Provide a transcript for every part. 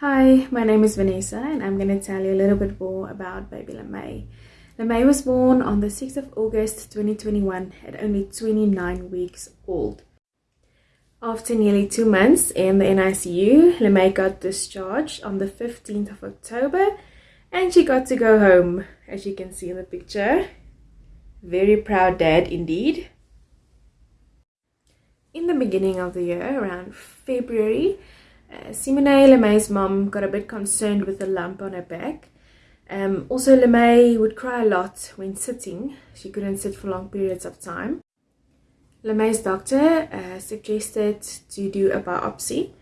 Hi, my name is Vanessa and I'm going to tell you a little bit more about baby LeMay. LeMay was born on the 6th of August 2021 at only 29 weeks old. After nearly two months in the NICU, LeMay got discharged on the 15th of October and she got to go home, as you can see in the picture. Very proud dad indeed. In the beginning of the year, around February, uh, Simone LeMay's mom got a bit concerned with the lump on her back. Um, also, LeMay would cry a lot when sitting. She couldn't sit for long periods of time. LeMay's doctor uh, suggested to do a biopsy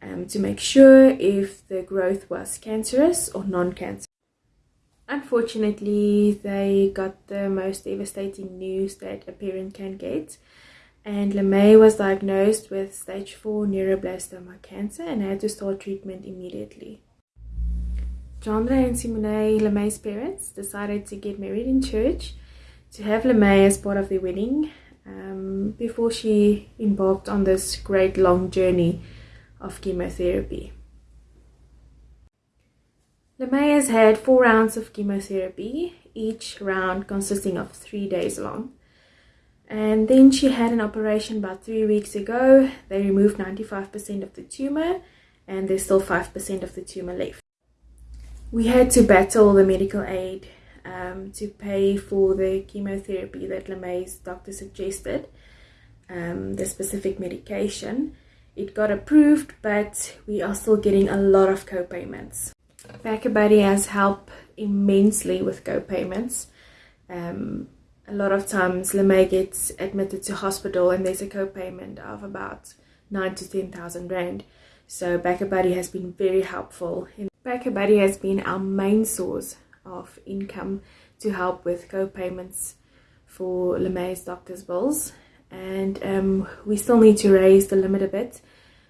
um, to make sure if the growth was cancerous or non-cancerous. Unfortunately, they got the most devastating news that a parent can get and LeMay was diagnosed with stage 4 neuroblastoma cancer and had to start treatment immediately. Chandra and Simone, LeMay's parents, decided to get married in church to have LeMay as part of their wedding um, before she embarked on this great long journey of chemotherapy. LeMay has had four rounds of chemotherapy, each round consisting of three days long. And then she had an operation about three weeks ago. They removed 95% of the tumor and there's still 5% of the tumor left. We had to battle the medical aid um, to pay for the chemotherapy that LeMay's doctor suggested, um, the specific medication. It got approved, but we are still getting a lot of co-payments. BackaBuddy has helped immensely with co-payments. Um, a lot of times LeMay gets admitted to hospital and there's a co-payment of about 9 to 10,000 Rand. So BackaBuddy has been very helpful. BackaBuddy has been our main source of income to help with co-payments for LeMay's doctor's bills. And um, we still need to raise the limit a bit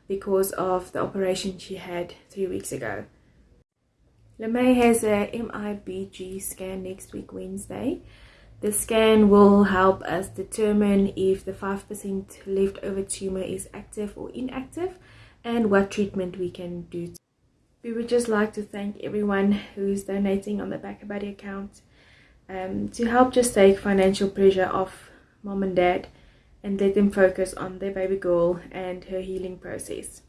because of the operation she had three weeks ago. LeMay has a MIBG scan next week Wednesday the scan will help us determine if the 5% leftover tumor is active or inactive and what treatment we can do. We would just like to thank everyone who's donating on the BackaBuddy account um, to help just take financial pressure off mom and dad and let them focus on their baby girl and her healing process.